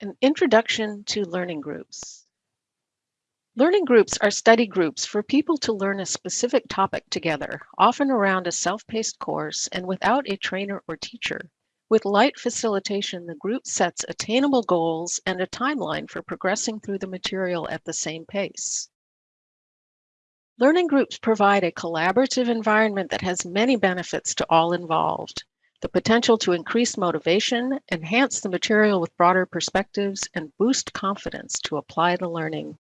An introduction to learning groups. Learning groups are study groups for people to learn a specific topic together, often around a self-paced course and without a trainer or teacher. With light facilitation, the group sets attainable goals and a timeline for progressing through the material at the same pace. Learning groups provide a collaborative environment that has many benefits to all involved the potential to increase motivation, enhance the material with broader perspectives, and boost confidence to apply the learning.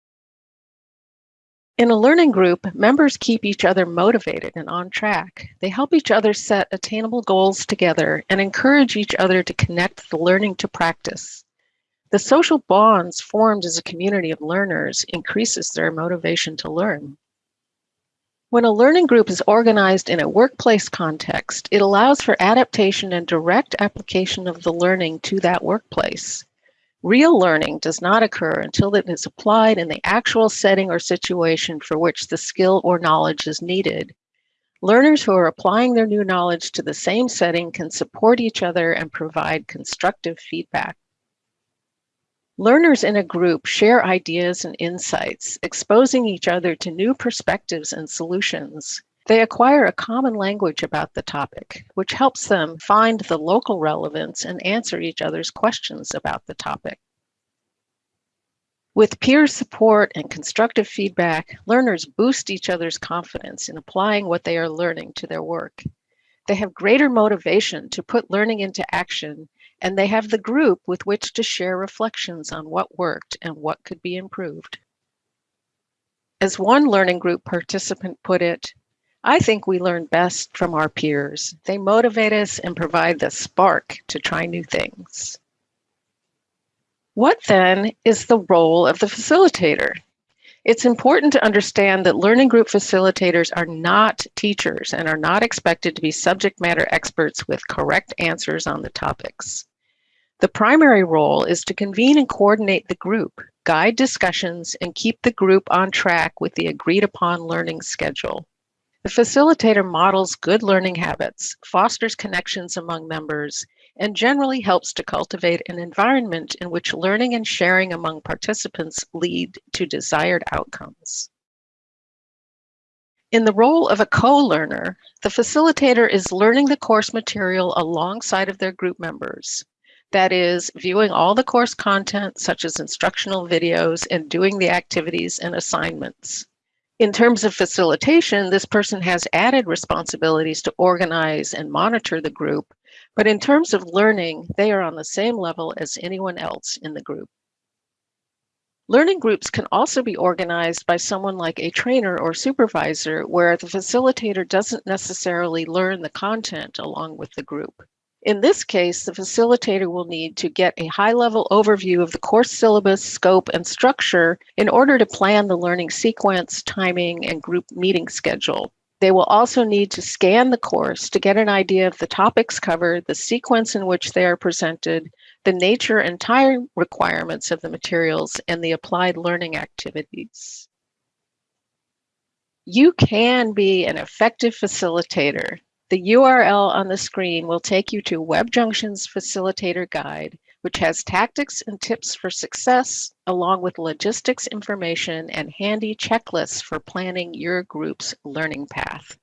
In a learning group, members keep each other motivated and on track. They help each other set attainable goals together and encourage each other to connect the learning to practice. The social bonds formed as a community of learners increases their motivation to learn. When a learning group is organized in a workplace context, it allows for adaptation and direct application of the learning to that workplace. Real learning does not occur until it is applied in the actual setting or situation for which the skill or knowledge is needed. Learners who are applying their new knowledge to the same setting can support each other and provide constructive feedback. Learners in a group share ideas and insights, exposing each other to new perspectives and solutions. They acquire a common language about the topic, which helps them find the local relevance and answer each other's questions about the topic. With peer support and constructive feedback, learners boost each other's confidence in applying what they are learning to their work. They have greater motivation to put learning into action and they have the group with which to share reflections on what worked and what could be improved. As one learning group participant put it, I think we learn best from our peers. They motivate us and provide the spark to try new things. What then is the role of the facilitator? It's important to understand that learning group facilitators are not teachers and are not expected to be subject matter experts with correct answers on the topics. The primary role is to convene and coordinate the group, guide discussions, and keep the group on track with the agreed upon learning schedule. The facilitator models good learning habits, fosters connections among members, and generally helps to cultivate an environment in which learning and sharing among participants lead to desired outcomes. In the role of a co-learner, the facilitator is learning the course material alongside of their group members. That is viewing all the course content, such as instructional videos, and doing the activities and assignments. In terms of facilitation, this person has added responsibilities to organize and monitor the group, but in terms of learning, they are on the same level as anyone else in the group. Learning groups can also be organized by someone like a trainer or supervisor where the facilitator doesn't necessarily learn the content along with the group. In this case, the facilitator will need to get a high-level overview of the course syllabus, scope, and structure in order to plan the learning sequence, timing, and group meeting schedule. They will also need to scan the course to get an idea of the topics covered, the sequence in which they are presented, the nature and time requirements of the materials, and the applied learning activities. You can be an effective facilitator the URL on the screen will take you to WebJunction's Facilitator Guide, which has tactics and tips for success, along with logistics information and handy checklists for planning your group's learning path.